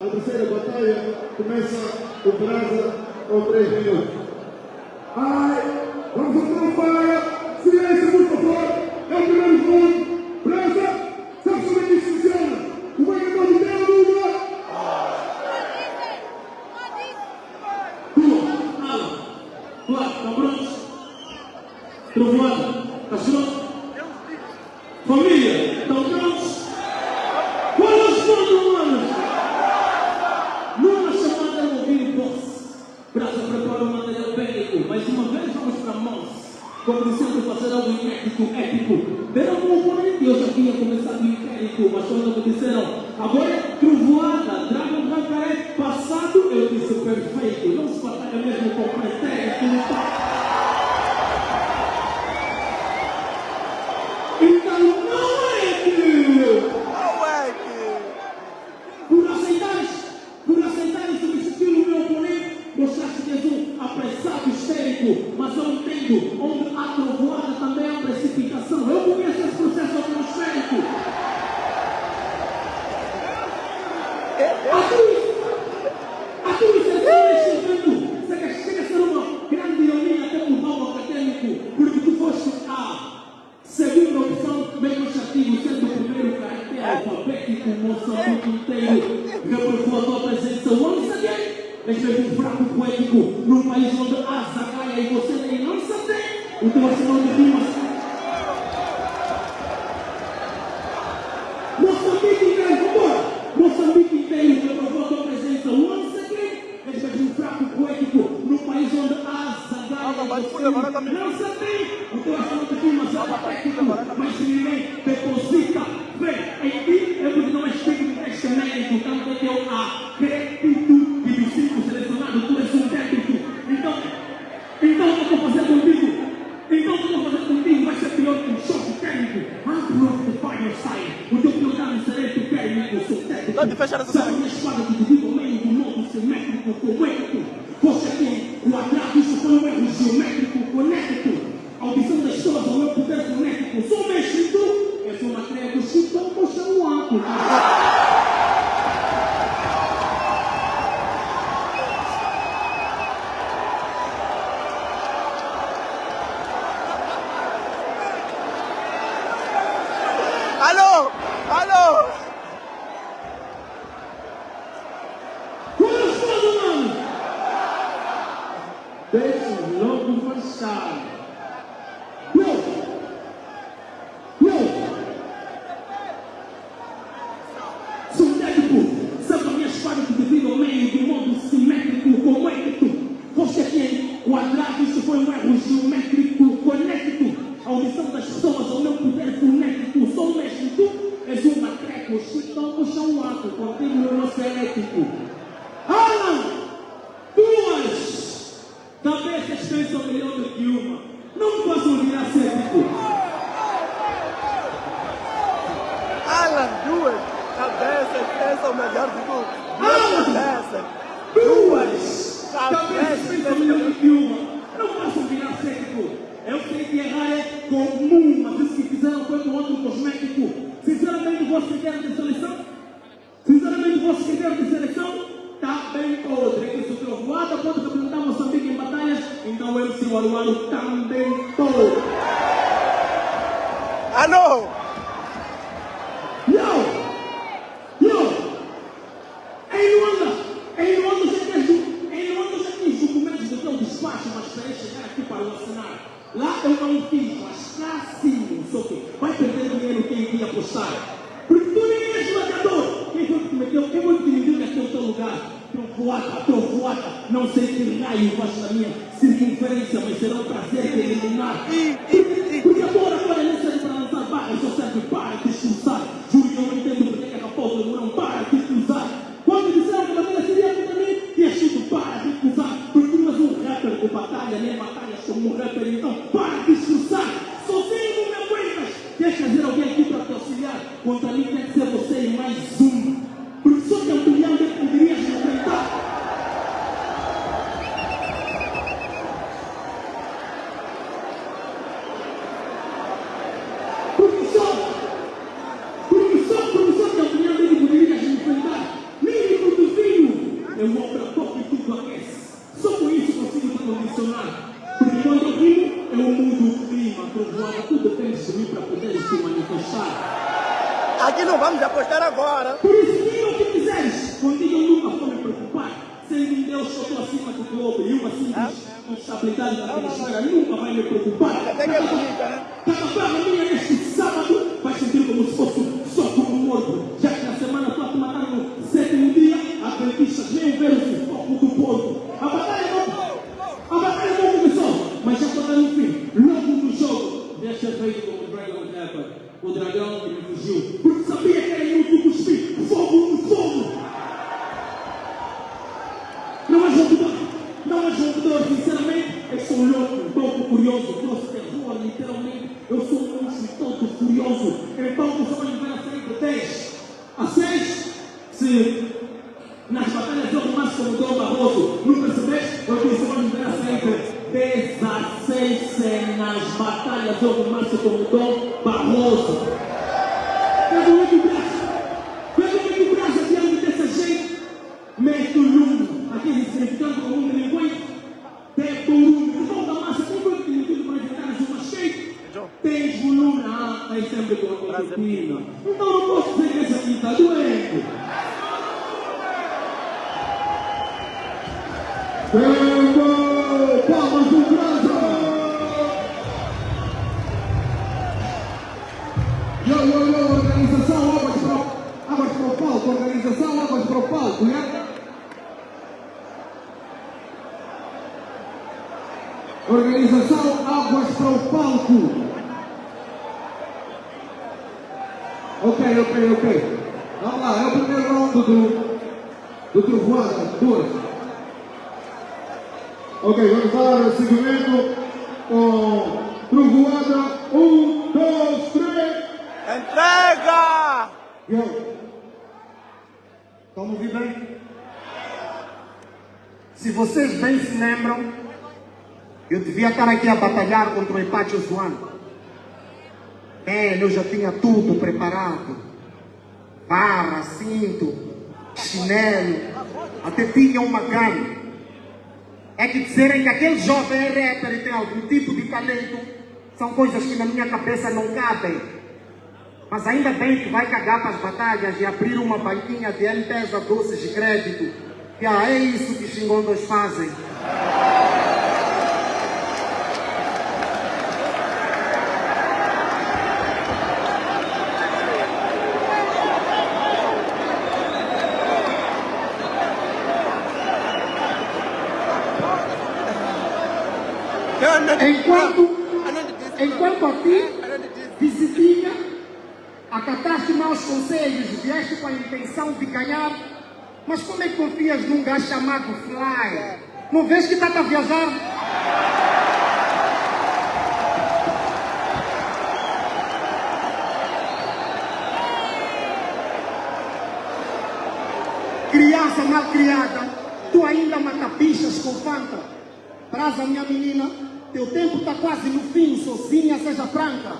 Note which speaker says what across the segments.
Speaker 1: A terceira batalha começa o prazo com 3 minutos. Ai, vamos soltar o para! Silêncio, por favor! É o primeiro round! Praça! Sabe como é que isso funciona? O ganhador de tem a luta!
Speaker 2: Tua, ala, tua, estão prontos? Trovoada, cachorro? Família, estão prontos? Sempre fazer algo inédito, épico. Deram um oponente, eu já tinha começado o inquérito, mas me disseram, agora num país onde há zagaia e você nem não sabe. O teu arsenal de rimas é eu dos cinco selecionados tu és um técnico. Então, então o que eu vou fazer contigo? Então o que eu vou fazer contigo vai ser pior que um choque térmico. I'm brought the fire. O teu dano será tu térmico, sou técnico.
Speaker 3: Pode fechar essa
Speaker 2: a minha espada que o meio do modo simétrico, conecto. Você tem isso foi um erro geométrico, conecto. A audição das pessoas ao meu poder fonético. Sou tu, és uma trégua, chutão, puxa um ato. Deixa logo passar. Yo! Yo! Sintético, sabe a minha espada que divide ao meio de modo simétrico, conecto. Você tem quadrado, isso foi um erro geométrico, conecto. A audição das pessoas ao meu poder fonético. Sou mestre, tu és um matreco, chutão, puxa um ato, não sou elétrico. Alan! Duas! Cabeças pensam melhor do que uma. Virar cético.
Speaker 3: Alan, duas cabeças pensam melhor do que tu.
Speaker 2: Alan!
Speaker 3: Duas cabeças.
Speaker 2: Duas!
Speaker 3: Cabeças
Speaker 2: Cabeças pensam melhor do que uma. Não posso virar cético. Eu sei que errar é comum, mas isso que fizeram foi com outro cosmético. Sinceramente, o vosso critério de seleção? Sinceramente, o vosso critério de seleção está bem podre. É que se o Trovoada pode representar Moçambique em batalhas, então o MC Waruaru também pode.
Speaker 3: Alô!
Speaker 2: Yo! Yo! Em Luanda! Em Luanda já tens, em Luanda já tens documentos do teu chegar aqui para o assinar. Lá eu não fiz, mas cá sim, só que vai perder dinheiro quem queria apostar. Porque tu nem és gladiador. Quem foi que te meteu? Quem foi que te mediu aqui no teu lugar? Trovoada, trovoada, não sei que raio faz na minha circunferência, mas será um prazer te eliminar. Aqui
Speaker 3: não vamos apostar agora.
Speaker 2: Por isso, diga o que quiseres. Contigo eu nunca vou me preocupar. Sendo em Deus, eu estou acima do globo e uma simples instabilidade da atmosfera nunca vai me preocupar.
Speaker 3: Até que é bonita, né?
Speaker 2: Cada prova minha neste sábado vai sentir como se fosse só como morto. Já que na semana toda mataram no sétimo dia, adventistas nem ver o foco do porco. A batalha não, a batalha não começou, mas já está no fim. Logo no jogo, deixa Dragon Leopard, o dragão que me fugiu. Porque sabia que era inútil cuspir fogo no fogo. Não é jogador, não é jogador, sinceramente, eu sou louco, louco, curioso, trouxe terror, literalmente, eu sou um monstro todo furioso, então você vai me ver a de 10 a 6, se nas batalhas eu mais como Dom Barroso, não percebeste? Eu disse, me ver a de 16 cenas, batalhas eu mais como Dom sempre com a rotina. Então não posso dizer que esse aqui está doente.
Speaker 1: Tempo! Palmas do Brasa! Yo, yo, yo, organização, águas para, o- águas para o palco, organização, águas para o palco, né? Organização, águas para o palco. Ok, ok, ok. Vamos lá, é o primeiro round do, do Trovoada, duas. Ok, vamos dar o segmento com Trovoada. Um, dois, três.
Speaker 3: Entrega!
Speaker 1: Yo. Estão me ouvindo bem? Se vocês bem se lembram, eu devia estar aqui a batalhar contra o Empate Zoano. Eu já tinha tudo preparado. Barra, cinto, chinelo, até tinha uma gun. É que dizerem que aquele jovem é rapper e tem algum tipo de talento, são coisas que na minha cabeça não cabem. Mas ainda bem que vai cagar para as batalhas e abrir uma banquinha de M-Pesa doces de crédito. Que ah, é isso que os xingondos fazem. Enquanto, enquanto a ti, visitinha, acataste maus conselhos, vieste com a intenção de ganhar, mas como é que confias num gajo chamado Fly? Não vês que está a viajar? Criança mal criada, tu ainda mata bichas com fanta. Praza, minha menina, teu tempo está quase no fim, sozinha, seja franca.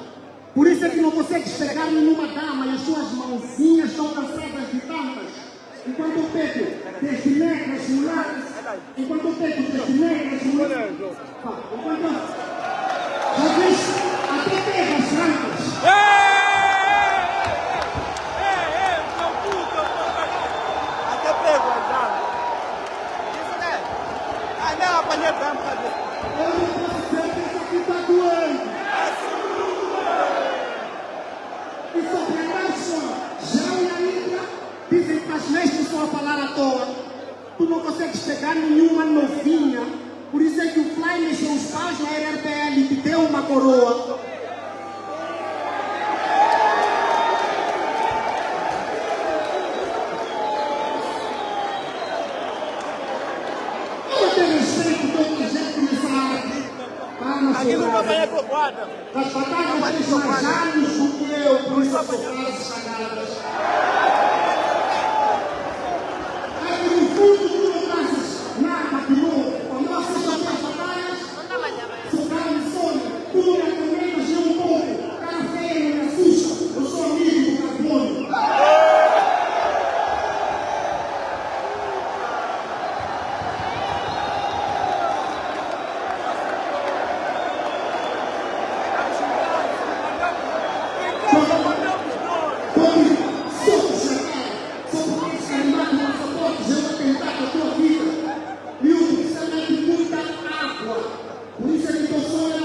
Speaker 1: Por isso é que não consegues pegar nenhuma dama e as suas mãozinhas estão cansadas de tantas. Enquanto eu pego desde negras, mulatas, enquanto eu pego desde negras, mulatas, enquanto. Já viste? Até pega as francas.
Speaker 3: Até pego, já. Isso, né? Ah, não, apanhei bem, cadê?
Speaker 1: Eu não posso dizer que isso aqui está doendo. E sobre a já e a Índia dizem que as lestes são a falar à toa. Tu não consegues pegar nenhuma novinha. Por isso é que o Fly mexeu os pais na RRPL e te deu uma coroa.
Speaker 3: Aqui não vai apanhar por.
Speaker 1: As batalhas têm mais anos do que eu, por isso as batalhas sagradas. Isso